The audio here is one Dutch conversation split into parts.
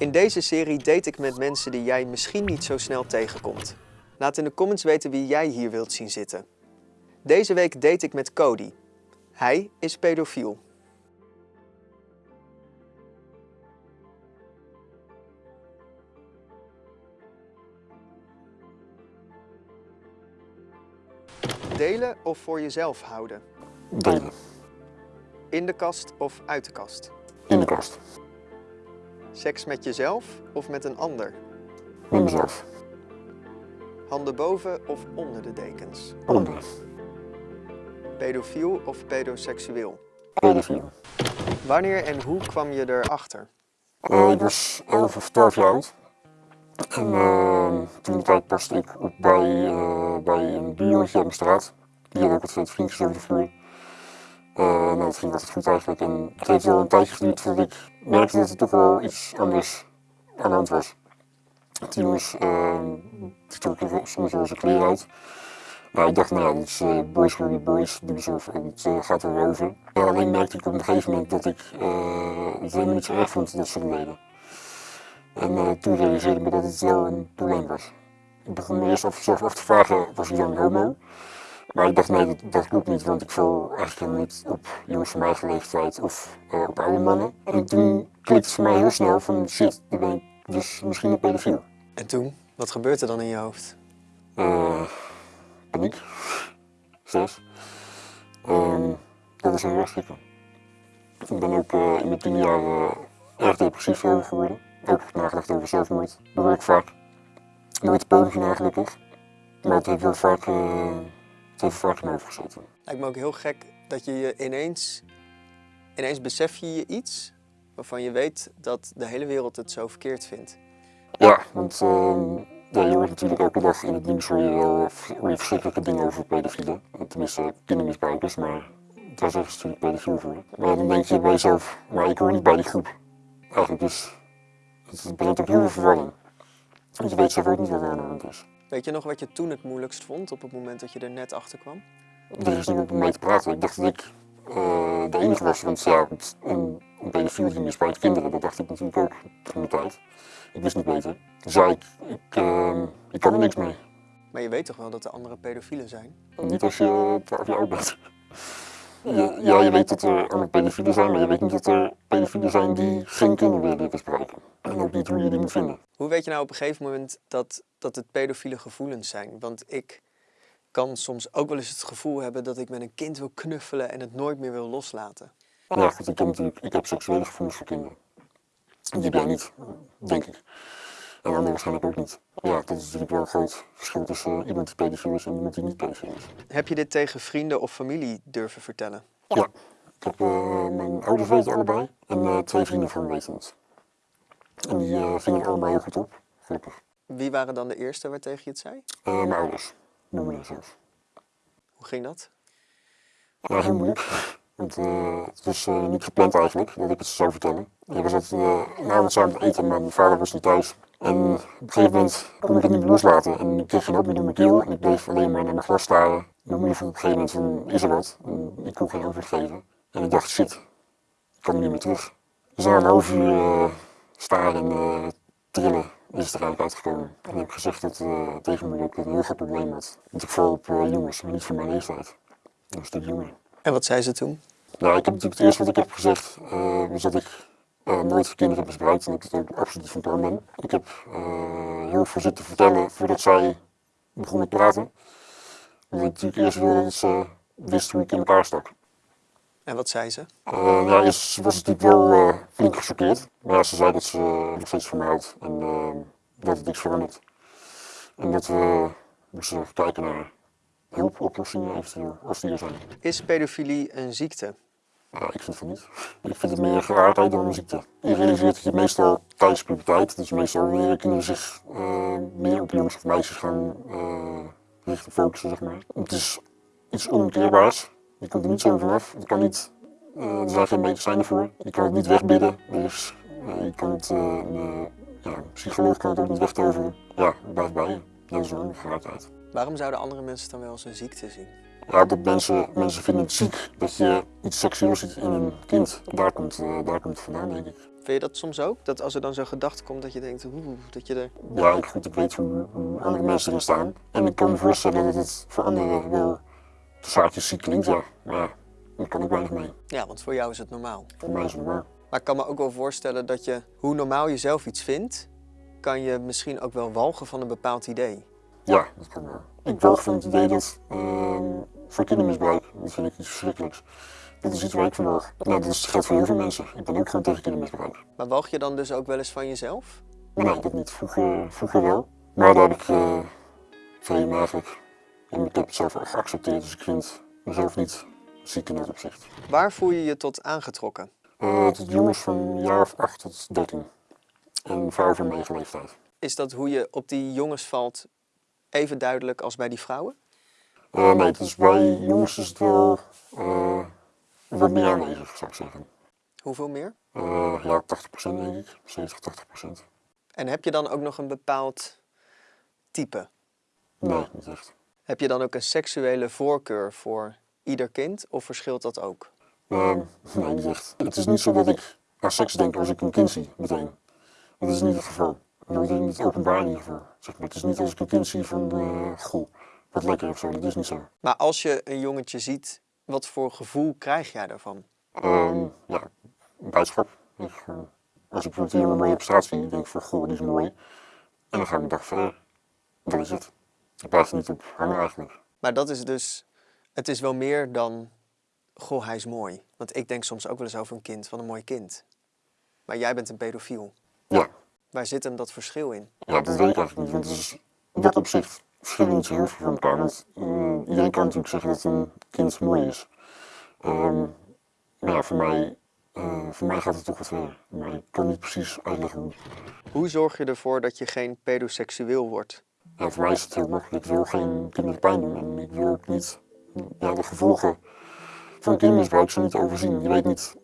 In deze serie date ik met mensen die jij misschien niet zo snel tegenkomt. Laat in de comments weten wie jij hier wilt zien zitten. Deze week date ik met Cody. Hij is pedofiel. Delen of voor jezelf houden? Delen. In de kast of uit de kast? In de kast. Seks met jezelf of met een ander? Met mezelf. Handen boven of onder de dekens? Onder. Pedofiel of pedoseksueel? Pedofiel. Wanneer en hoe kwam je erachter? Uh, ik was 11 of 12 jaar oud. En uh, toen de tijd paste ik op bij, uh, bij een buurjongetje uit mijn straat. Die had ook wat vriendjes over de vloer. Uh, het ging altijd goed eigenlijk. En het heeft wel een tijdje geduurd voordat ik merkte dat er toch wel iets anders aan de hand was. Die jongens, die trokken soms wel zijn kleren uit. Nou, ik dacht, nou ja, dat is uh, boys will boys, doen ze en het uh, gaat er wel over. Alleen merkte ik op een gegeven moment dat ik uh, het helemaal niet zo erg vond dat ze dat deden. En toen realiseerde ik me dat het wel een probleem was. Ik begon me eerst af, af te vragen, was ik dan homo? Maar ik dacht, nee, dat, dat klopt niet, want ik val eigenlijk helemaal niet op jongens van mijn eigen leeftijd of op oude mannen. En toen klikte het voor mij heel snel van, shit, dan ben ik dus misschien een pedofiel. En toen? Wat gebeurt er dan in je hoofd? paniek, stress. Um, dat is heel erg schrikken. Ik ben ook uh, in mijn tien jaar uh, erg depressief geworden. Ook nagedacht over zelfmoord. Dat ik vaak. Nooit pogingen eigenlijk, maar het heeft wel vaak, uh, in me gezeten. Lijkt me ook heel gek dat je je ineens, ineens besef je je iets waarvan je weet dat de hele wereld het zo verkeerd vindt. Ja, want ja, je hoort natuurlijk elke dag in het nieuws hoor je je verschrikkelijke dingen over pedofielen. Tenminste, kindermisbruikers, maar daar zeggen ze natuurlijk pedofiel voor. Maar dan denk je bij jezelf, maar ik hoor niet bij die groep. Eigenlijk dus, het brengt ook heel veel verwarring. Want je weet zelf ook niet wat er aan de hand is. Weet je nog wat je toen het moeilijkst vond op het moment dat je er net achter kwam? Er is niet op mee te praten. Ik dacht dat ik uh, de enige was, want ja, een, een pedofiel die misbruikt kinderen, dat dacht ik natuurlijk ook toen de tijd. Ik wist niet beter. Dus ja, ik, ik, uh, ik kan er niks mee. Maar je weet toch wel dat er andere pedofielen zijn? Niet als je 12 jaar oud bent. Ja, ja, je weet dat er andere pedofielen zijn, maar je weet niet dat er pedofielen zijn die geen kinderen willen misbruiken. En ook niet hoe je die moet vinden. Hoe weet je nou op een gegeven moment dat, dat het pedofiele gevoelens zijn? Want ik kan soms ook wel eens het gevoel hebben dat ik met een kind wil knuffelen en het nooit meer wil loslaten. Ja, goed, ik heb natuurlijk ik heb seksuele gevoelens voor kinderen. Die heb jij niet, denk ik. En anderen waarschijnlijk ook niet. Ja, dat is natuurlijk wel een groot verschil tussen iemand die pedofiel is en iemand die niet pedofiel is. Heb je dit tegen vrienden of familie durven vertellen? Ja, ik heb uh, mijn ouders weten allebei en uh, twee vrienden van me weten het. En die uh, vingen allebei heel goed op, gelukkig. Wie waren dan de eerste waar tegen je het zei? mijn ouders, mijn moeder zelf. Hoe ging dat? Ja, heel moeilijk. Want uh, het was uh, niet gepland eigenlijk dat ik het zou vertellen. Ik was altijd uh, een avond samen eten, maar mijn vader was niet thuis. En op een gegeven moment kon ik het niet meer loslaten. En ik kreeg geen op meer in mijn keel en ik bleef alleen maar naar mijn glas staren. Mijn moeder vroeg op een gegeven moment van, is er wat? En ik kon geen antwoord geven. En ik dacht, shit, ik kan niet meer terug. Dus na een half uur staren en trillen is het er eigenlijk uitgekomen. En ik heb gezegd dat, tegen mijn moeder dat ik een heel groot probleem had. Want ik val op jongens, maar niet van mijn leeftijd. Een stuk jonger. En wat zei ze toen? Nou, ik heb natuurlijk het eerste wat ik heb gezegd, uh, was dat ik uh, nooit kinderen heb misbruikt en dat ik het ook absoluut van plan ben. Ik heb uh, heel veel zitten vertellen voordat zij begon met praten. Omdat ik natuurlijk eerst wilde dat ze wist hoe ik in elkaar stak. En wat zei ze? ja, eerst was het natuurlijk wel flink gechoqueerd. Maar ja, ze zei dat ze nog steeds van me houdt en dat het niks verandert. En dat we moesten kijken naar hulpoplossingen eventueel, als die er zijn. Is pedofilie een ziekte? Ja, ik vind het niet. Ik vind het meer geraardheid dan een ziekte. Je realiseert dat je meestal tijdens puberteit, dus meestal wanneer kinderen zich uh, meer op jongens of meisjes gaan uh, richten, focussen, zeg maar. Het is iets onomkeerbaars. Je komt er niet zo vanaf. Je kan niet, uh, er zijn geen medicijnen voor. Je kan het niet wegbidden. Dus je kan het, ja, een psycholoog kan het ook niet wegtoveren. Ja, het blijft bij je. Dat is een geraardheid. Waarom zouden andere mensen dan wel als een ziekte zien? Ja, dat mensen, mensen vinden het ziek dat je iets seksueels ziet in een kind. Daar komt, uh, daar komt het vandaan, denk ik. Vind je dat soms ook? Dat als er dan zo'n gedachte komt dat je denkt, oeh, dat je er... Ja, ik, goed, ik weet hoe, hoe andere mensen erin staan. En ik kan me voorstellen dat het voor anderen wel de zaakjes ziek klinkt, ja. Maar daar kan ik weinig mee. Ja, want voor jou is het normaal. Voor mij is het normaal. Maar ik kan me ook wel voorstellen dat je, hoe normaal je zelf iets vindt, kan je misschien ook wel walgen van een bepaald idee. Ja, dat kan wel. Ik walg van het idee dat ehm, voor kindermisbruik, dat vind ik iets verschrikkelijks. Dat is iets waar ik van walg. Nou, dat geldt voor heel veel mensen. Ik ben ook gewoon tegen kindermisbruik. Maar walg je dan dus ook wel eens van jezelf? Nee, dat niet. Vroeger, vroeger wel. Maar daar heb ik uh, vrij eigenlijk. En ik heb het zelf al geaccepteerd, dus ik vind mezelf niet ziek in dat opzicht. Waar voel je je tot aangetrokken? Uh, tot jongens van een jaar of 8 tot 13. En vrouwen van mijn leeftijd. Is dat hoe je op die jongens valt even duidelijk als bij die vrouwen? Uh, nee, dus bij jongens is het wel uh, wat meer aanwezig, zou ik zeggen. Hoeveel meer? Uh, ja, 80% denk ik. 70, 80%. En heb je dan ook nog een bepaald type? Nee, niet echt. Heb je dan ook een seksuele voorkeur voor ieder kind of verschilt dat ook? Uh, nee, niet echt. Het is niet zo dat ik aan seks denk als ik een kind zie, meteen. Dat is niet het geval. Dat is niet openbaar in ieder geval. Zeg maar. Het is niet als ik een kind zie van, uh, goh, wat lekker of zo. Dat is niet zo. Maar als je een jongetje ziet, wat voor gevoel krijg jij daarvan? Um, ja, blijdschap. Ik, uh, als ik bijvoorbeeld een jongen mooi op straat zie, denk ik van, goh, die is mooi. En dan ga ik een dag verder. Dat is het. Ik er niet op hangen eigenlijk. Maar dat is dus, het is wel meer dan, goh, hij is mooi. Want ik denk soms ook wel eens over een kind, wat een mooi kind. Maar jij bent een pedofiel. Ja. Waar zit hem dat verschil in? Ja, dat weet ik eigenlijk niet. Want het is in dat opzicht verschillen niet zo heel veel van elkaar. Want uh, iedereen kan natuurlijk zeggen dat een kind mooi is. Um, maar ja, voor mij, uh, voor mij gaat het toch wat verder. Maar ik kan niet precies uitleggen hoe. Hoe zorg je ervoor dat je geen pedoseksueel wordt? Ja, voor mij is het heel makkelijk. Ik wil geen kinderen pijn doen en ik wil ook niet ja, de gevolgen van kindermisbruik zo niet overzien. Je weet niet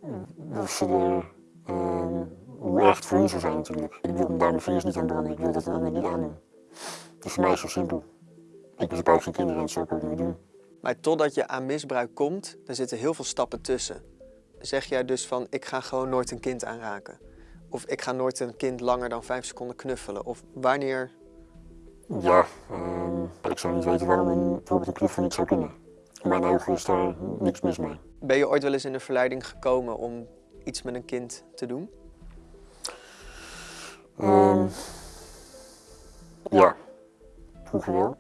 of ze er, uh, hoe erg het voor hun zou zijn natuurlijk. Ik wil daar mijn vingers niet aan branden, ik wil dat de ander niet aandoen. Dus voor mij is het zo simpel. Ik misbruik geen kinderen en dat zou ik ook niet doen. Maar totdat je aan misbruik komt, er zitten heel veel stappen tussen. Zeg jij dus van, ik ga gewoon nooit een kind aanraken? Of ik ga nooit een kind langer dan vijf seconden knuffelen? Of wanneer? Ja, uh, ik zou niet weten waarom een, bijvoorbeeld een knuffel niet zou kunnen. In mijn ogen is daar niks mis mee. Ben je ooit wel eens in de verleiding gekomen om iets met een kind te doen? Um, ja, vroeger wel.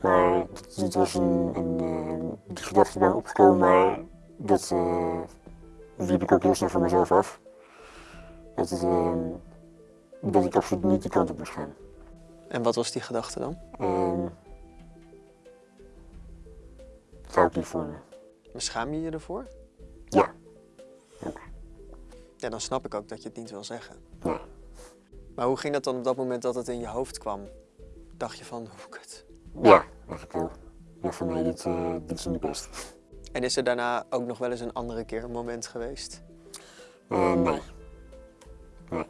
Maar het was een, een, een die gedachte bij opgekomen, maar dat uh, liep ik ook heel snel van mezelf af. Dat, het, uh, dat ik absoluut niet die kant op moest gaan. En wat was die gedachte dan? Uh, dat hou ik niet voor me. Maar schaam je je ervoor? Ja. Ja, dan snap ik ook dat je het niet wil zeggen. Ja. Maar hoe ging dat dan op dat moment dat het in je hoofd kwam? Dacht je van, hoe kut? Ja, dacht ik wel. Ja, voor mij dit, uh, dit is niet best. En is er daarna ook nog wel eens een andere keer een moment geweest? Uh, nee. Nee.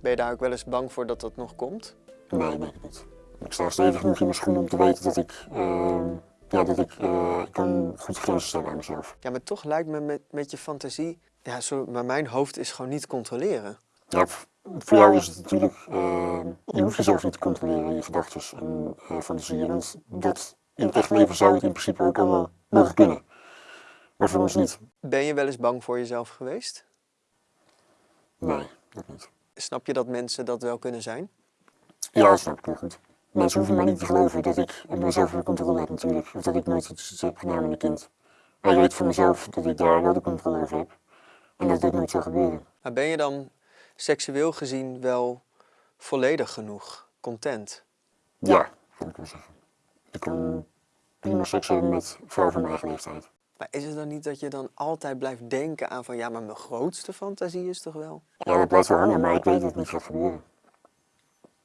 Ben je daar ook wel eens bang voor dat dat nog komt? Nee, denk ik niet. Ik sta stevig genoeg in mijn schoenen om te weten dat ik, uh, ja, dat ik, uh, ik kan goed grenzen stellen aan mezelf. Ja, maar toch lijkt me met, met je fantasie, ja, zo, maar mijn hoofd is gewoon niet controleren. Ja, voor jou is het natuurlijk, uh, je hoeft jezelf niet te controleren, je gedachten en uh, fantasieën. Want dat, in het echt leven zou het in principe ook allemaal mogen kunnen. Maar voor ons niet. Ben je wel eens bang voor jezelf geweest? Nee, dat niet. Snap je dat mensen dat wel kunnen zijn? Ja, dat snap ik wel goed. Mensen hoeven mij niet te geloven dat ik op mezelf de controle heb natuurlijk. Of dat ik nooit iets heb gedaan met een kind. Maar ik weet voor mezelf dat ik daar wel de controle over heb. En dat dit nooit zou gebeuren. Maar ben je dan seksueel gezien wel volledig genoeg, content? Ja, kan ik wel zeggen. Ik kan prima seks hebben met vrouwen van mijn eigen leeftijd. Maar is het dan niet dat je dan altijd blijft denken aan van ja, maar mijn grootste fantasie is toch wel? Ja, dat blijft wel hangen, maar ik weet dat het niet gaat gebeuren.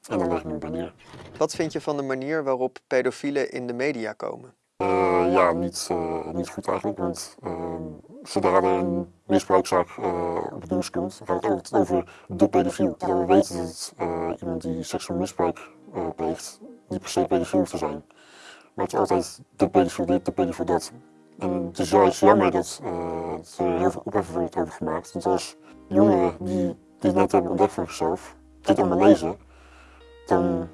En dan leg ik me bij neer. Wat vind je van de manier waarop pedofielen in de media komen? Uh, ja, niet, uh, niet goed eigenlijk, want uh, zodra er een misbruikzaak op het nieuws komt, gaat het altijd over de pedofiel. Terwijl we weten dat iemand die seksueel misbruik pleegt niet per se pedofiel te zijn. Maar het is altijd de pedofiel dit, de pedofiel dat. En het is juist jammer dat er heel veel ophef wordt over gemaakt. Want als jongeren die dit net hebben ontdekt voor zichzelf, dit allemaal lezen, dan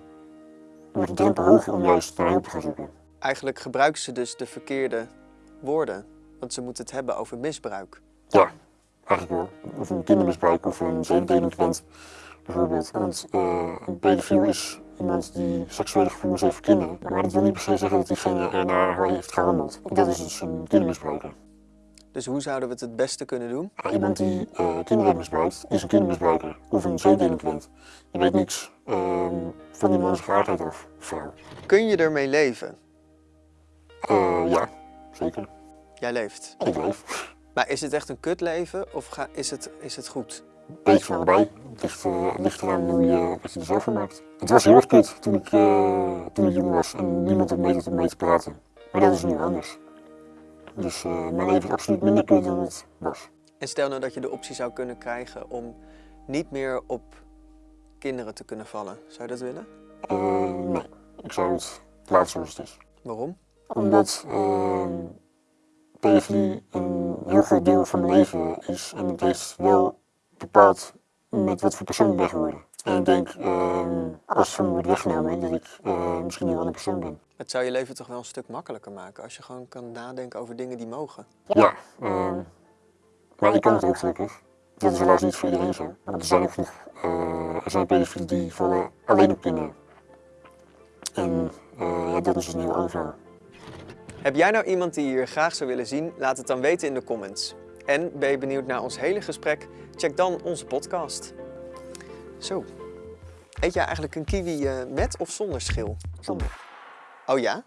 wordt de drempel hoger om juist naar hulp te gaan zoeken. Eigenlijk gebruiken ze dus de verkeerde woorden, want ze moeten het hebben over misbruik. Ja, eigenlijk wel. Of een kindermisbruik of een zedendelinquent bijvoorbeeld. Want uh, een pedofiel is iemand die seksuele gevoelens heeft voor kinderen. Maar dat wil niet per se zeggen dat diegene ernaar heeft gehandeld. Dat is dus een kindermisbruiker. Dus hoe zouden we het het beste kunnen doen? Ja, iemand die uh, kinderen heeft misbruikt, is een kindermisbruiker of een zedendelinquent. Je weet niks uh, van die mens geaardheid of vrouw. Kun je ermee leven? Uh, ja, zeker. Jij leeft? Ik leef. Maar is het echt een kutleven of ga, is, het, is het goed? beetje van erbij. Het ligt, uh, ligt eraan hoe je, wat je er zelf van maakt. Het was heel erg kut toen ik, uh, toen ik jong was en niemand had mee, mee te praten. Maar dat is nu anders. Dus uh, mijn leven is absoluut minder kut dan het was. En stel nou dat je de optie zou kunnen krijgen om niet meer op kinderen te kunnen vallen. Zou je dat willen? nee, ik zou het laten zoals het is. Waarom? Omdat pedofilie een heel groot deel van mijn leven is en het heeft wel bepaald met wat voor persoon ik ben geworden. En ik denk, uh, als het van me wordt weggenomen, dat ik uh, misschien een andere persoon ben. Het zou je leven toch wel een stuk makkelijker maken als je gewoon kan nadenken over dingen die mogen. Ja, uh, maar ik kan het ook gelukkig. Dat is helaas niet voor iedereen zo. Want er zijn ook nog uh, er zijn pedofielen die vallen alleen op kinderen. En ja, dat is dus een heel ander Heb jij nou iemand die je hier graag zou willen zien? Laat het dan weten in de comments. En ben je benieuwd naar ons hele gesprek? Check dan onze podcast. Zo. Eet jij eigenlijk een kiwi uh, met of zonder schil? Zonder. Oh? Ja.